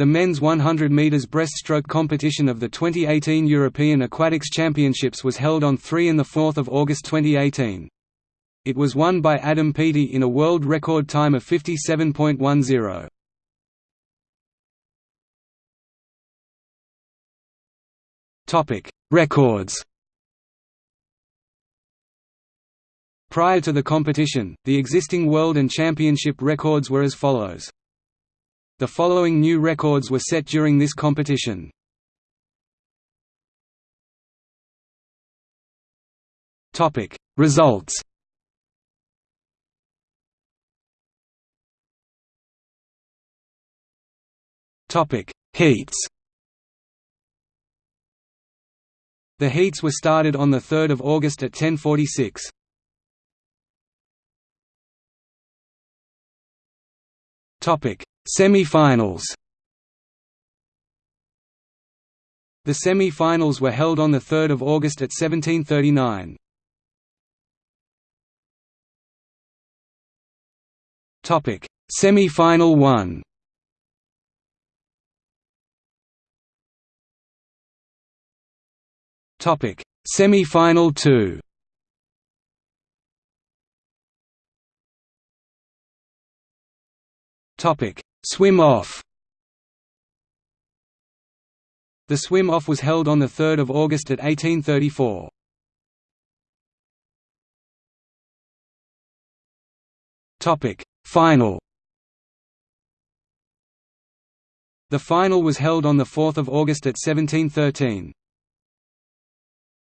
The men's 100 metres breaststroke competition of the 2018 European Aquatics Championships was held on 3 and 4 August 2018. It was won by Adam Peaty in a world record time of 57.10. Topic: Records. Prior to the competition, the existing world and championship records were as follows. The following new records were set during this competition. Topic: Results. Topic: Heats. The heats were started on 3 August at 10.46. Semi-finals The semi-finals were held on 3 August at 17.39. Semi-final 1 Topic: Semi-final 2. Topic: Swim off. The swim off was held on 3 August at 1834. Topic: Final. The final was held on 4 August at 1713.